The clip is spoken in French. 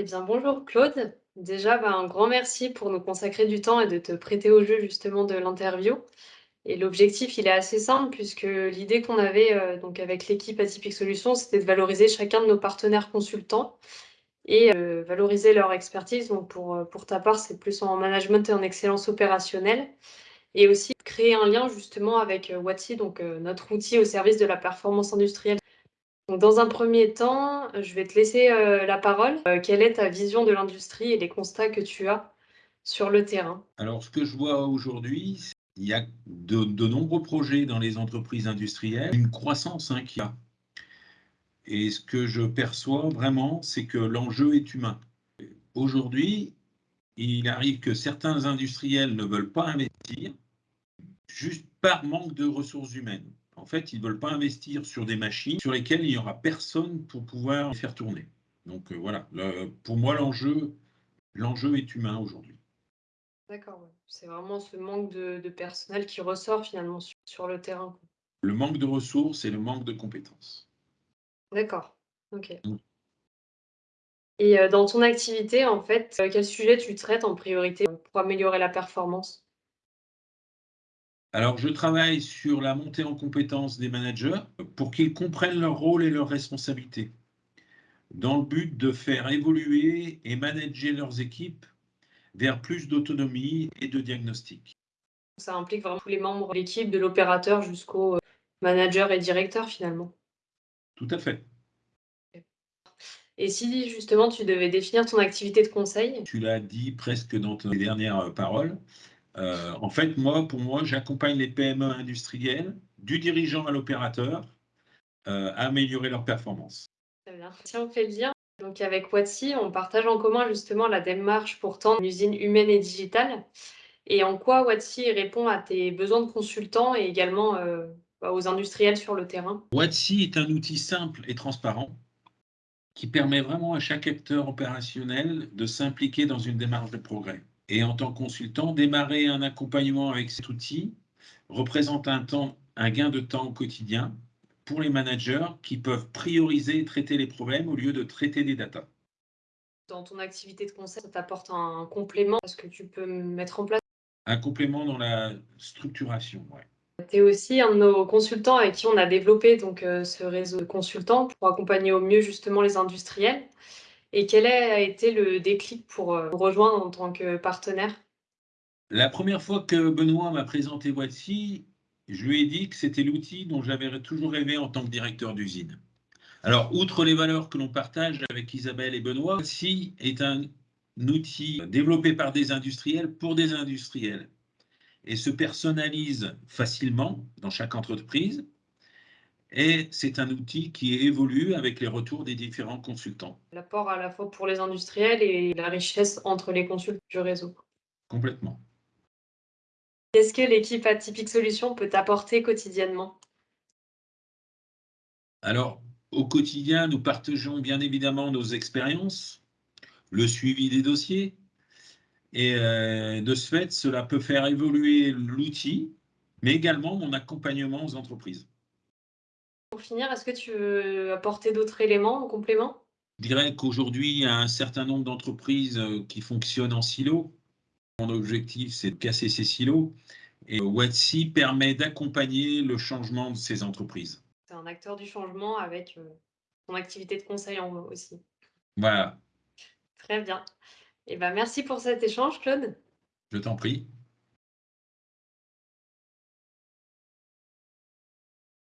Eh bien, bonjour Claude. Déjà, bah, un grand merci pour nous consacrer du temps et de te prêter au jeu justement de l'interview. Et l'objectif, il est assez simple puisque l'idée qu'on avait euh, donc avec l'équipe Atypique Solutions, c'était de valoriser chacun de nos partenaires consultants et euh, valoriser leur expertise. Donc pour, euh, pour ta part, c'est plus en management et en excellence opérationnelle. Et aussi créer un lien justement avec Watsi, donc notre outil au service de la performance industrielle dans un premier temps, je vais te laisser euh, la parole. Euh, quelle est ta vision de l'industrie et les constats que tu as sur le terrain? Alors, ce que je vois aujourd'hui, il y a de, nombreux projets dans les entreprises industrielles, une croissance hein, qui a. Et ce que je perçois vraiment, c'est que l'enjeu est humain. Aujourd'hui, il arrive que certains industriels ne veulent pas investir juste par manque de ressources humaines. En fait, ils ne veulent pas investir sur des machines sur lesquelles il n'y aura personne pour pouvoir les faire tourner. Donc euh, voilà, pour moi, l'enjeu est humain aujourd'hui. D'accord, c'est vraiment ce manque de, personnel qui ressort finalement sur, le terrain. Le manque de ressources et le manque de compétences. D'accord, ok. Mm. Et euh, dans ton activité, en fait, euh, quel sujet tu traites en priorité pour améliorer la performance? Alors, je travaille sur la montée en compétences des managers pour qu'ils comprennent leur rôle et leurs responsabilités, dans le but de faire évoluer et manager leurs équipes vers plus d'autonomie et de diagnostic. Ça implique vraiment tous les membres de l'équipe, de l'opérateur jusqu'au euh, manager et directeur finalement. Tout à fait. Et si justement tu devais définir ton activité de conseil? Tu l'as dit presque dans tes dernières paroles, euh, en fait, moi, pour moi, j'accompagne les PME industrielles, du dirigeant à l'opérateur, euh, à améliorer leur performance. Très bien. Si on fait le lien, donc avec Watsi, on partage en commun justement la démarche pourtant d'une usine humaine et digitale. Et en quoi Watsi répond à tes besoins de consultants et également euh, bah, aux industriels sur le terrain? Watsi est un outil simple et transparent qui permet vraiment à chaque acteur opérationnel de s'impliquer dans une démarche de progrès et en tant que consultant, démarrer un accompagnement avec cet outil représente un, temps, un gain de temps au quotidien pour les managers qui peuvent prioriser et traiter les problèmes au lieu de traiter des datas. Dans ton activité de conseil, ça t'apporte un complément Est-ce que tu peux mettre en place? Un complément dans la structuration, oui. Tu es aussi un de nos consultants avec qui on a développé donc, euh, ce réseau de consultants pour accompagner au mieux justement les industriels. Et quel a été le déclic pour euh, rejoindre en tant que partenaire? La première fois que Benoît m'a présenté Voici, je lui ai dit que c'était l'outil dont j'avais toujours rêvé en tant que directeur d'usine. Alors, outre les valeurs que l'on partage avec Isabelle et Benoît, Voici est un outil développé par des industriels pour des industriels. Et se personnalise facilement dans chaque entreprise et c'est un outil qui évolue avec les retours des différents consultants. L'apport à la fois pour les industriels et la richesse entre les consultants du réseau. Complètement. Qu'est-ce que l'équipe Atypique Solutions peut apporter quotidiennement? Alors, au quotidien, nous partageons bien évidemment nos expériences, le suivi des dossiers, et euh, de ce fait, cela peut faire évoluer l'outil, mais également mon accompagnement aux entreprises. Pour finir, est-ce que tu veux apporter d'autres éléments en complément? Je dirais qu'aujourd'hui, il y a un certain nombre d'entreprises euh, qui fonctionnent en silo. Mon objectif, c'est de casser ces silos. Et Watsi permet d'accompagner le changement de ces entreprises. C'est un acteur du changement avec euh, son activité de conseil en aussi. Voilà. Très bien. Et eh ben, merci pour cet échange, Claude. Je t'en prie.